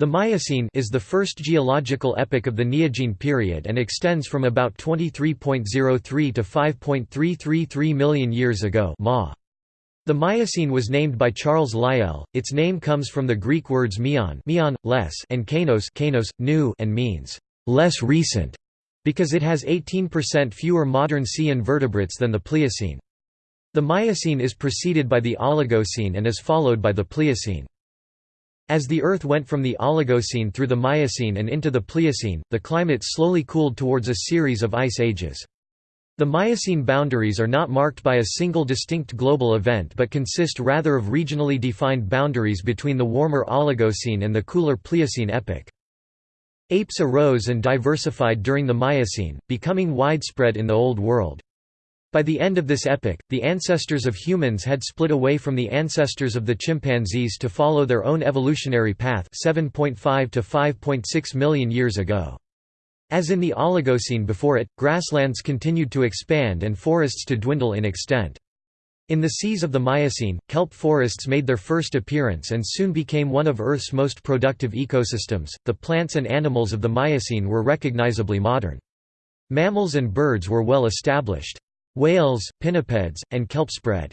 The Miocene is the first geological epoch of the Neogene period and extends from about 23.03 to 5.333 million years ago Ma. The Miocene was named by Charles Lyell. Its name comes from the Greek words mion, mion less, and kainos, kainos, new, and means less recent, because it has 18% fewer modern sea invertebrates than the Pliocene. The Miocene is preceded by the Oligocene and is followed by the Pliocene. As the Earth went from the Oligocene through the Miocene and into the Pliocene, the climate slowly cooled towards a series of ice ages. The Miocene boundaries are not marked by a single distinct global event but consist rather of regionally defined boundaries between the warmer Oligocene and the cooler Pliocene epoch. Apes arose and diversified during the Miocene, becoming widespread in the Old World. By the end of this epoch, the ancestors of humans had split away from the ancestors of the chimpanzees to follow their own evolutionary path 7.5 to 5.6 million years ago. As in the Oligocene before it, grasslands continued to expand and forests to dwindle in extent. In the seas of the Miocene, kelp forests made their first appearance and soon became one of Earth's most productive ecosystems. The plants and animals of the Miocene were recognizably modern. Mammals and birds were well established. Whales, pinnipeds, and kelp spread.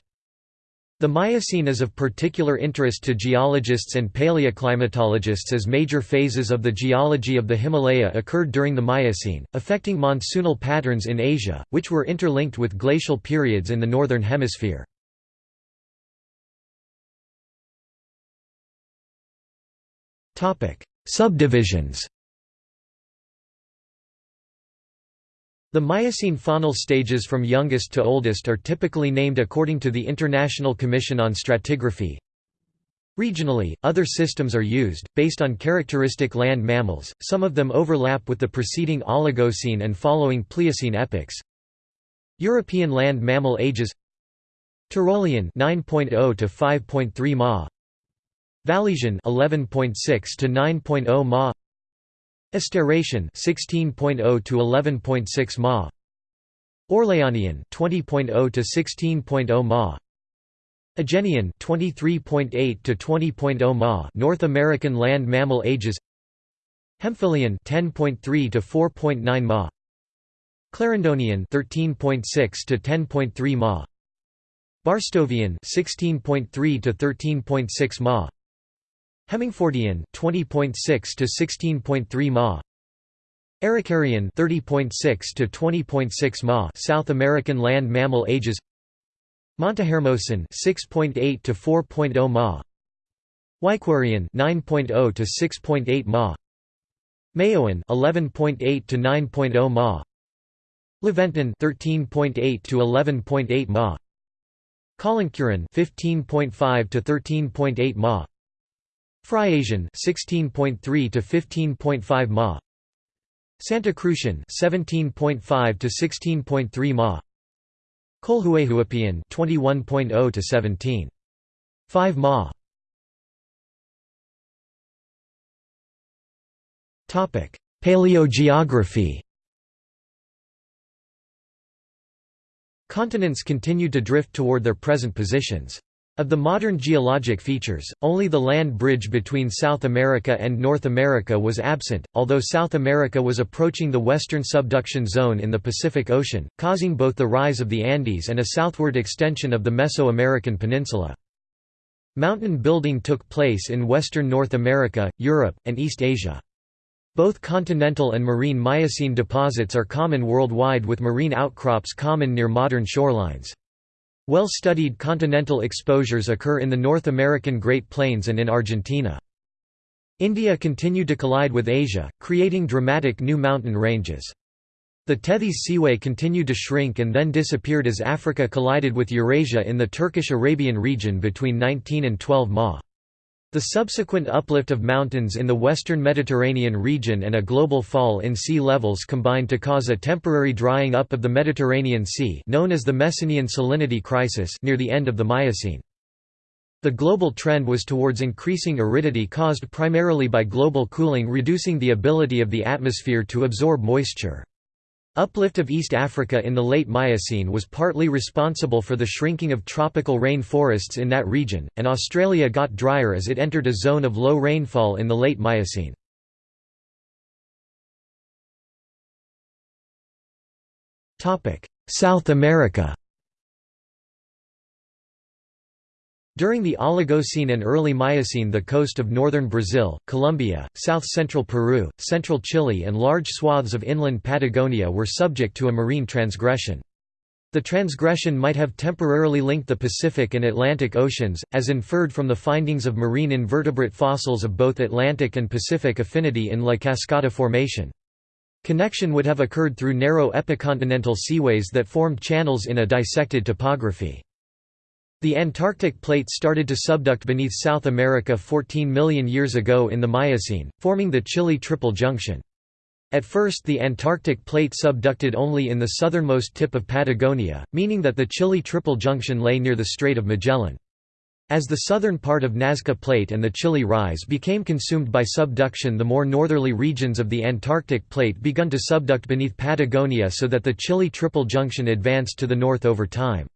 The Miocene is of particular interest to geologists and paleoclimatologists as major phases of the geology of the Himalaya occurred during the Miocene, affecting monsoonal patterns in Asia, which were interlinked with glacial periods in the Northern Hemisphere. Subdivisions The Miocene faunal stages from youngest to oldest are typically named according to the International Commission on Stratigraphy. Regionally, other systems are used, based on characteristic land mammals, some of them overlap with the preceding Oligocene and following Pliocene epochs. European land mammal ages Turolian 9.0 to 5.3 ma Vallesian 11.6 to 9.0 ma Astaracian 16.0 to 11.6 ma. Orleanian 20.0 to 16.0 ma. Agenian 23.8 to 20.0 ma. North American land mammal ages. Hemphillian 10.3 to 4.9 ma. Clarendonian 13.6 to 10.3 ma. Barstovian 16.3 to 13.6 ma. Hemingfordian 20.6 to 16.3 ma. Arikareean 30.6 to 20.6 ma. South American land mammal ages. Montehermosan 6.8 to 4.0 ma. Huayquerian 9.0 to 6.8 ma. Mayoan 11.8 to 9.0 ma. Laventan 13.8 to 11.8 ma. Colloncuran 15.5 to 13.8 ma. Friasian 16.3 to 15.5 ma. Santa Cruzan 17.5 to 16.3 ma. Colhuehuapian 21.0 to 17. 5 ma. Topic: Paleogeography. Continents continued to drift toward their present positions. Of the modern geologic features, only the land bridge between South America and North America was absent, although South America was approaching the western subduction zone in the Pacific Ocean, causing both the rise of the Andes and a southward extension of the Mesoamerican peninsula. Mountain building took place in western North America, Europe, and East Asia. Both continental and marine Miocene deposits are common worldwide with marine outcrops common near modern shorelines. Well-studied continental exposures occur in the North American Great Plains and in Argentina. India continued to collide with Asia, creating dramatic new mountain ranges. The Tethys Seaway continued to shrink and then disappeared as Africa collided with Eurasia in the Turkish-Arabian region between 19 and 12 Ma. The subsequent uplift of mountains in the western Mediterranean region and a global fall in sea levels combined to cause a temporary drying up of the Mediterranean Sea known as the Messinian salinity crisis near the end of the Miocene. The global trend was towards increasing aridity caused primarily by global cooling reducing the ability of the atmosphere to absorb moisture. Uplift of East Africa in the late Miocene was partly responsible for the shrinking of tropical rain forests in that region, and Australia got drier as it entered a zone of low rainfall in the late Miocene. South America During the Oligocene and early Miocene the coast of northern Brazil, Colombia, south-central Peru, central Chile and large swaths of inland Patagonia were subject to a marine transgression. The transgression might have temporarily linked the Pacific and Atlantic Oceans, as inferred from the findings of marine invertebrate fossils of both Atlantic and Pacific affinity in La Cascada Formation. Connection would have occurred through narrow epicontinental seaways that formed channels in a dissected topography. The Antarctic plate started to subduct beneath South America 14 million years ago in the Miocene, forming the Chile Triple Junction. At first the Antarctic plate subducted only in the southernmost tip of Patagonia, meaning that the Chile Triple Junction lay near the Strait of Magellan. As the southern part of Nazca Plate and the Chile Rise became consumed by subduction the more northerly regions of the Antarctic Plate begun to subduct beneath Patagonia so that the Chile Triple Junction advanced to the north over time.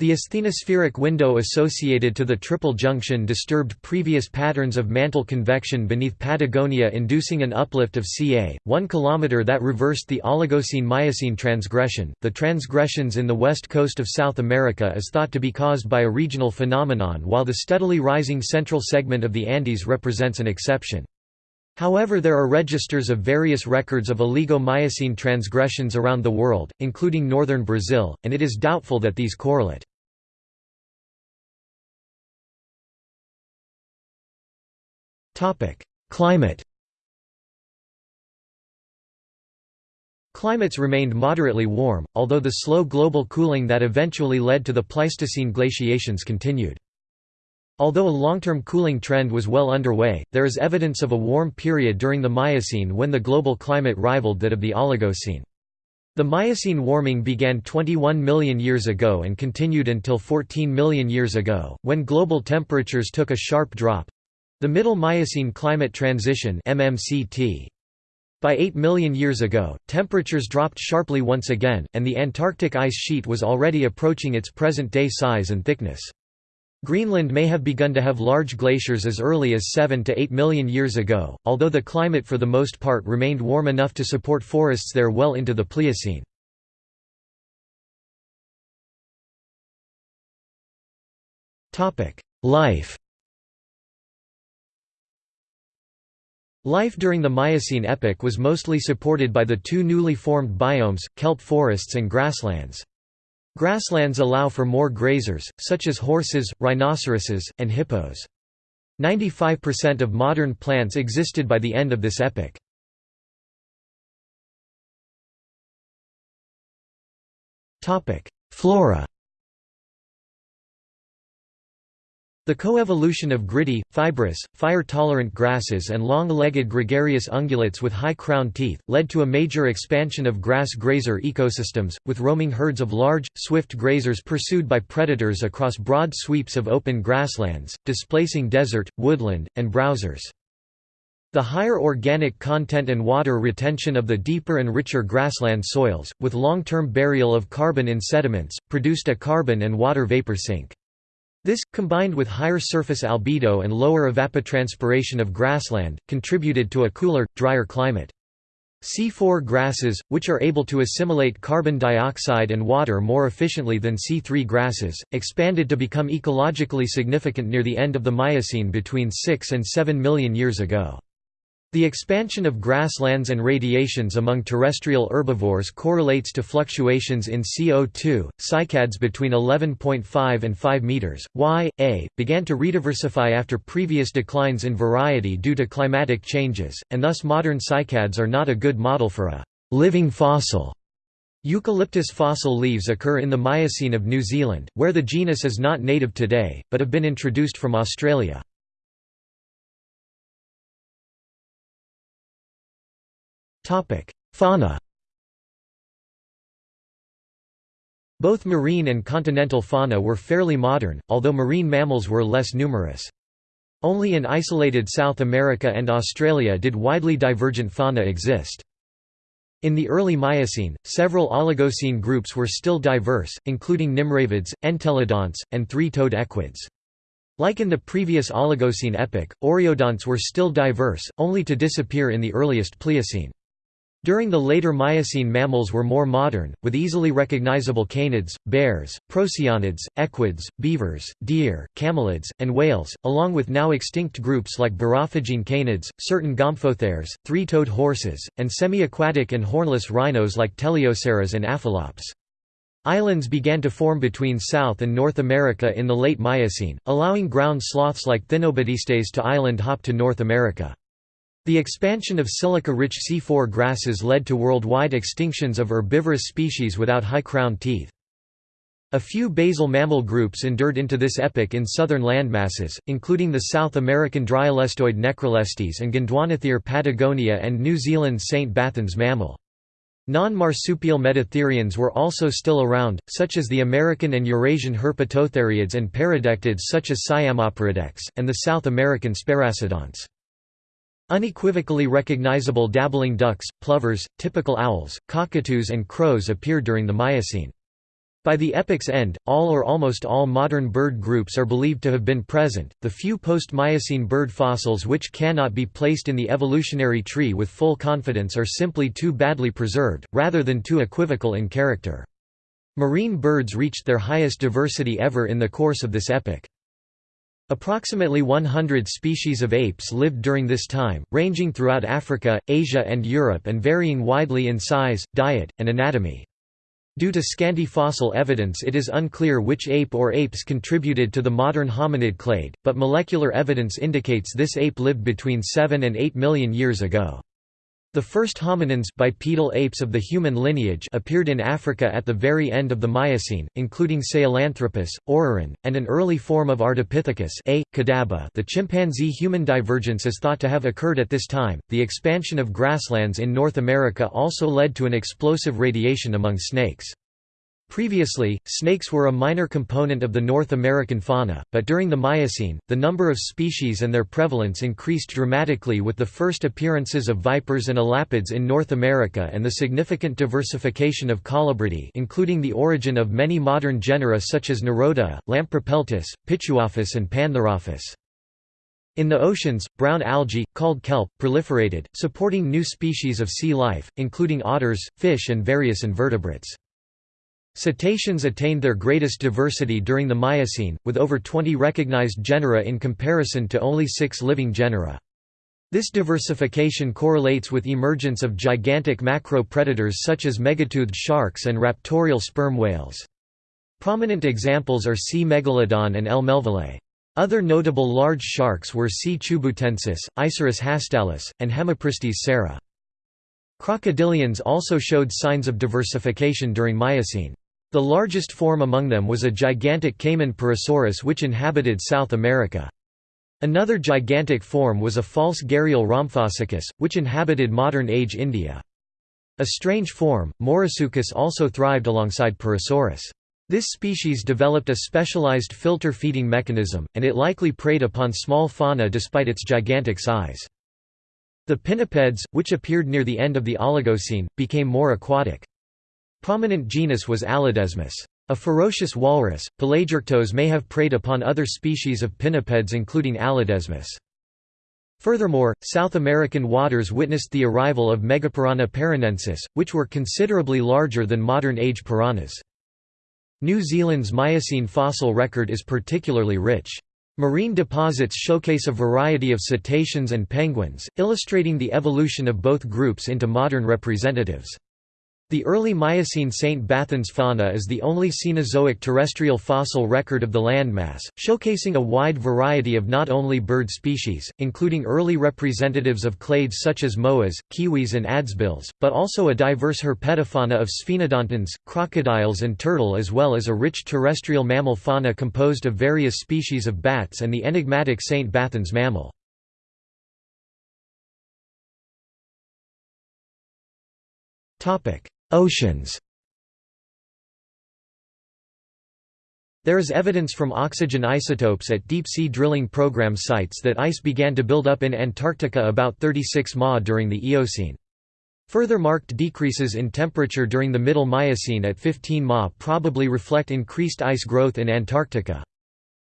The asthenospheric window associated to the triple junction disturbed previous patterns of mantle convection beneath Patagonia inducing an uplift of ca. 1 km that reversed the Oligocene-Miocene transgression. The transgressions in the west coast of South America is thought to be caused by a regional phenomenon while the steadily rising central segment of the Andes represents an exception. However there are registers of various records of Oligo-Miocene transgressions around the world, including northern Brazil, and it is doubtful that these correlate. Climate Climates remained moderately warm, although the slow global cooling that eventually led to the Pleistocene glaciations continued. Although a long-term cooling trend was well underway, there is evidence of a warm period during the Miocene when the global climate rivaled that of the Oligocene. The Miocene warming began 21 million years ago and continued until 14 million years ago, when global temperatures took a sharp drop, the Middle Miocene Climate Transition MMCT. By 8 million years ago, temperatures dropped sharply once again, and the Antarctic ice sheet was already approaching its present-day size and thickness. Greenland may have begun to have large glaciers as early as 7 to 8 million years ago, although the climate for the most part remained warm enough to support forests there well into the Pliocene. Life Life during the Miocene epoch was mostly supported by the two newly formed biomes, kelp forests and grasslands. Grasslands allow for more grazers, such as horses, rhinoceroses, and hippos. 95% of modern plants existed by the end of this epoch. Flora The coevolution of gritty, fibrous, fire-tolerant grasses and long-legged gregarious ungulates with high crown teeth, led to a major expansion of grass grazer ecosystems, with roaming herds of large, swift grazers pursued by predators across broad sweeps of open grasslands, displacing desert, woodland, and browsers. The higher organic content and water retention of the deeper and richer grassland soils, with long-term burial of carbon in sediments, produced a carbon and water vapor sink. This, combined with higher surface albedo and lower evapotranspiration of grassland, contributed to a cooler, drier climate. C4 grasses, which are able to assimilate carbon dioxide and water more efficiently than C3 grasses, expanded to become ecologically significant near the end of the Miocene between 6 and 7 million years ago. The expansion of grasslands and radiations among terrestrial herbivores correlates to fluctuations in CO2. Cycads between 11.5 and 5 meters, y, a, began to rediversify after previous declines in variety due to climatic changes, and thus modern cycads are not a good model for a living fossil. Eucalyptus fossil leaves occur in the Miocene of New Zealand, where the genus is not native today, but have been introduced from Australia. Fauna Both marine and continental fauna were fairly modern, although marine mammals were less numerous. Only in isolated South America and Australia did widely divergent fauna exist. In the early Miocene, several Oligocene groups were still diverse, including Nimravids, Entelodonts, and three-toed equids. Like in the previous Oligocene epoch, Oreodonts were still diverse, only to disappear in the earliest Pliocene. During the later Miocene mammals were more modern, with easily recognizable canids, bears, procyonids, equids, beavers, deer, camelids, and whales, along with now extinct groups like borophagine canids, certain gomphotheres, three-toed horses, and semi-aquatic and hornless rhinos like teleoceras and aphelops. Islands began to form between South and North America in the late Miocene, allowing ground sloths like Thinobadistes to island hop to North America. The expansion of silica-rich C4 grasses led to worldwide extinctions of herbivorous species without high-crowned teeth. A few basal mammal groups endured into this epoch in southern landmasses, including the South American Dryolestoid Necrolestes and Gondwanathere Patagonia and New Zealand's St. Bathans mammal. Non-marsupial metatherians were also still around, such as the American and Eurasian herpetotheriids and paradectids such as Siamoperadectes, and the South American Sparassodonts. Unequivocally recognizable dabbling ducks, plovers, typical owls, cockatoos and crows appeared during the Miocene. By the epoch's end, all or almost all modern bird groups are believed to have been present. The few post-Miocene bird fossils which cannot be placed in the evolutionary tree with full confidence are simply too badly preserved, rather than too equivocal in character. Marine birds reached their highest diversity ever in the course of this epoch. Approximately 100 species of apes lived during this time, ranging throughout Africa, Asia and Europe and varying widely in size, diet, and anatomy. Due to scanty fossil evidence it is unclear which ape or apes contributed to the modern hominid clade, but molecular evidence indicates this ape lived between 7 and 8 million years ago. The first hominins bipedal apes of the human lineage appeared in Africa at the very end of the Miocene, including Sahelanthropus, Orrorin, and an early form of Ardipithecus A. The chimpanzee-human divergence is thought to have occurred at this time. The expansion of grasslands in North America also led to an explosive radiation among snakes. Previously, snakes were a minor component of the North American fauna, but during the Miocene, the number of species and their prevalence increased dramatically with the first appearances of vipers and elapids in North America and the significant diversification of colubridae including the origin of many modern genera such as Nerodia, Lampropeltis, Pituophis and Pantherophis. In the oceans, brown algae, called kelp, proliferated, supporting new species of sea life, including otters, fish and various invertebrates. Cetaceans attained their greatest diversity during the Miocene, with over 20 recognized genera in comparison to only six living genera. This diversification correlates with emergence of gigantic macro-predators such as megatoothed sharks and raptorial sperm whales. Prominent examples are C. megalodon and L. melvillei. Other notable large sharks were C. chubutensis, Isurus hastalis, and Hemipristis serra. Crocodilians also showed signs of diversification during Miocene. The largest form among them was a gigantic caiman Purussaurus which inhabited South America. Another gigantic form was a false gharial Rhamphosuchus, which inhabited modern-age India. A strange form, Mourasuchus also thrived alongside Purussaurus. This species developed a specialized filter feeding mechanism, and it likely preyed upon small fauna despite its gigantic size. The pinnipeds, which appeared near the end of the Oligocene, became more aquatic. Prominent genus was Allodesmus. A ferocious walrus, Pelagiarctos may have preyed upon other species of pinnipeds including Allodesmus. Furthermore, South American waters witnessed the arrival of Megapiranha paranensis, which were considerably larger than modern-age piranhas. New Zealand's Miocene fossil record is particularly rich. Marine deposits showcase a variety of cetaceans and penguins, illustrating the evolution of both groups into modern representatives. The early Miocene St. Bathans fauna is the only Cenozoic terrestrial fossil record of the landmass, showcasing a wide variety of not only bird species, including early representatives of clades such as moas, kiwis and adzebills, but also a diverse herpetofauna of sphenodontids, crocodiles and turtle as well as a rich terrestrial mammal fauna composed of various species of bats and the enigmatic St. Bathans mammal. Topic Oceans There is evidence from oxygen isotopes at deep-sea drilling program sites that ice began to build up in Antarctica about 36 Ma during the Eocene. Further marked decreases in temperature during the Middle Miocene at 15 Ma probably reflect increased ice growth in Antarctica.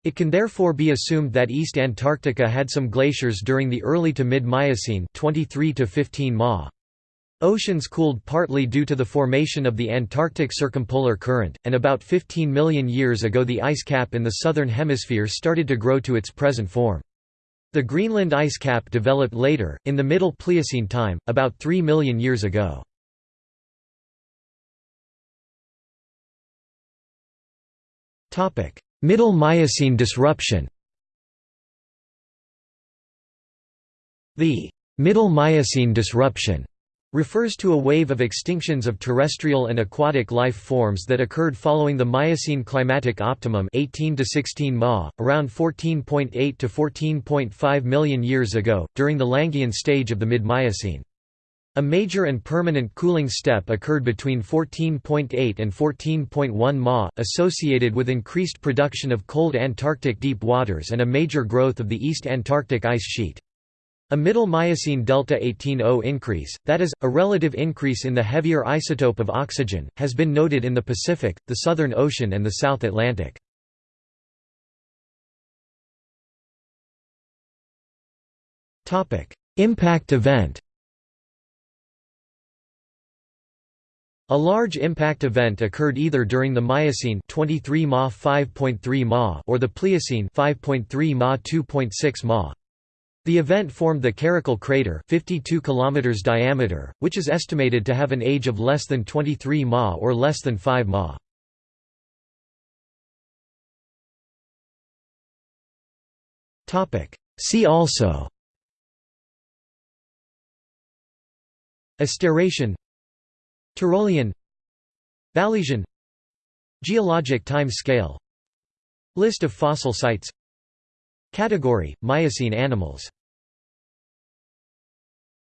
It can therefore be assumed that East Antarctica had some glaciers during the early to mid-Miocene 23 to 15 Ma. Oceans cooled partly due to the formation of the Antarctic Circumpolar Current, and about 15 million years ago the ice cap in the southern hemisphere started to grow to its present form. The Greenland ice cap developed later, in the Middle Pliocene time, about 3 million years ago. Middle Miocene disruption The Middle Miocene disruption refers to a wave of extinctions of terrestrial and aquatic life forms that occurred following the Miocene climatic optimum 18 to 16 Ma, around 14.8 to 14.5 million years ago, during the Langhian stage of the mid-Miocene. A major and permanent cooling step occurred between 14.8 and 14.1 Ma, associated with increased production of cold Antarctic deep waters and a major growth of the East Antarctic ice sheet. A middle Miocene delta 18O increase, that is, a relative increase in the heavier isotope of oxygen, has been noted in the Pacific, the Southern Ocean and the South Atlantic. Impact event A large impact event occurred either during the Miocene 23 Ma 5.3 Ma or the Pliocene 5.3 Ma 2.6 Ma. The event formed the Karakul crater 52 km diameter, which is estimated to have an age of less than 23 Ma or less than 5 Ma. See also Astaracian Turolian Vallesian Geologic time scale List of fossil sites Category – Miocene animals